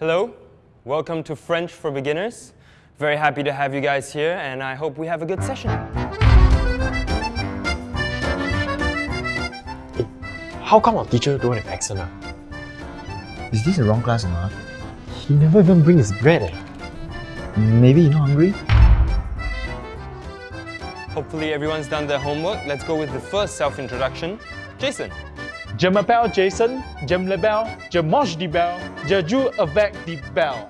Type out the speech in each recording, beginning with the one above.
Hello, welcome to French for Beginners. Very happy to have you guys here, and I hope we have a good session. How come our teacher don't have accent? Ah? Is this the wrong class or not? He never even brings his bread. Eh? Maybe you're not hungry? Hopefully, everyone's done their homework. Let's go with the first self introduction. Jason. Je m'appelle Jason, j'aime le bell, je mange du bell, je joue avec du bell.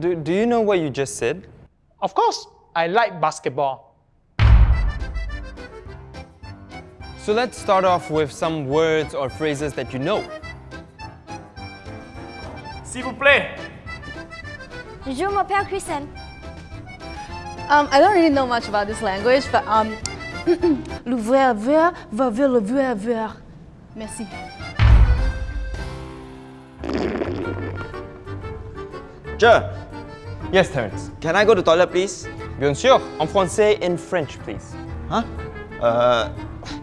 Do, do you know what you just said? Of course, I like basketball. So let's start off with some words or phrases that you know. S'il vous plaît. Je m'appelle Kristen. Um, I don't really know much about this language, but um, le ver ver va vers le ver ver. Merci. Sure. Yes, Terence. Can I go to toilet, please? Bien sûr. En français, in French, please. Huh? Uh,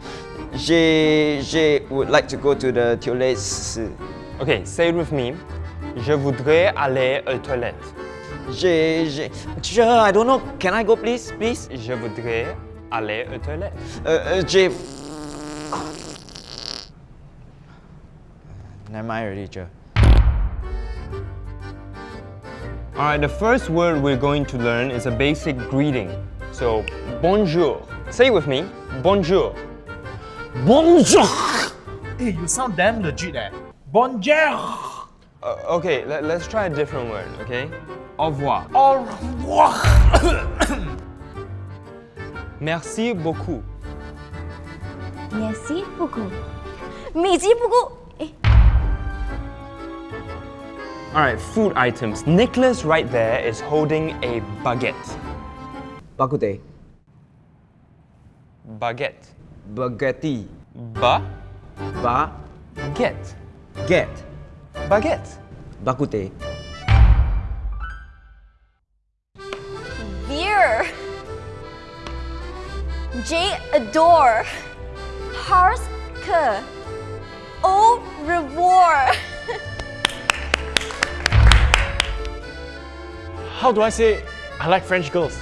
j'ai, j'ai would like to go to the toilets. Okay, say it with me. Je voudrais aller aux toilettes. J'ai, j'ai, sure, I don't know. Can I go, please, please? Je voudrais aller aux toilettes. Uh, uh, j'ai. Never mind already, sure. Alright, the first word we're going to learn is a basic greeting. So, bonjour. Say it with me. Bonjour. Bonjour. Hey, you sound damn legit eh. Bonjour. Uh, okay, let, us try a different word, okay? Au revoir. Au revoir. Merci beaucoup. Merci beaucoup. Merci beaucoup. Alright, food items. Nicholas right there is holding a baguette. Bakute. Baguette. Baguette. Ba. Ba. Get. Get. Baguette. Bakute. Beer. J adore. Parce que. Au revoir. How do I say I like French girls?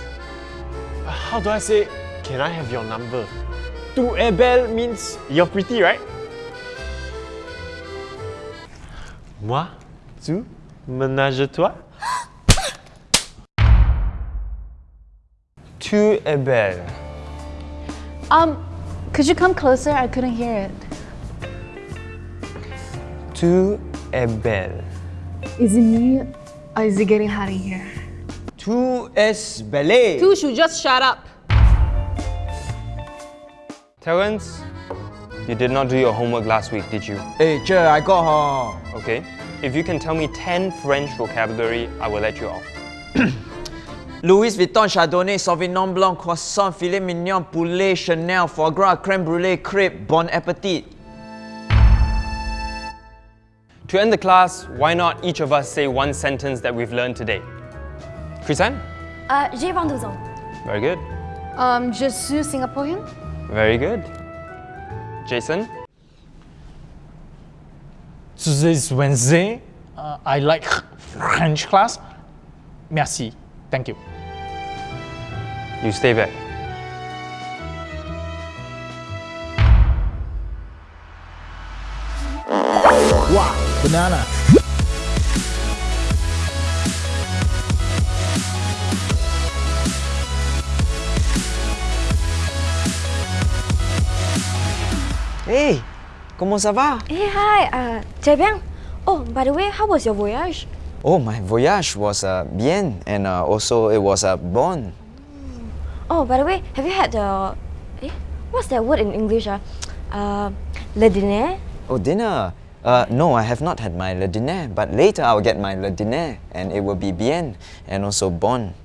How do I say can I have your number? Tu es belle means you're pretty, right? Moi, tu, ménage-toi. Tu es belle. Um, could you come closer? I couldn't hear it. Tu es belle. Is it me or is it getting hot in here? Tu es belle. You should just shut up. Terence, you did not do your homework last week, did you? Hey, sure, I got her. Okay. If you can tell me 10 French vocabulary, I will let you off. Louis Vuitton, Chardonnay, Sauvignon Blanc, Croissant, Filet Mignon, Poulet, Chanel, Foie Gras, Crème Brûlée, Crepe, Bon Appetit. To end the class, why not each of us say one sentence that we've learned today? Chrisanne? Uh, J'ai 22 ans. Very good. Um, je suis Singaporean. Very good. Jason? Today's Wednesday. Uh, I like French class. Merci. Thank you. You stay back. Wow, banana. Hey, comment ça va? Hey, hi. Uh, bien. Oh, by the way, how was your voyage? Oh, my voyage was uh, bien and uh, also it was uh, bon. Oh, by the way, have you had the... Eh? What's that word in English? Uh, uh, le dîner? Oh, dinner. Uh, no, I have not had my le dîner, but later I'll get my le dîner and it will be bien and also bon.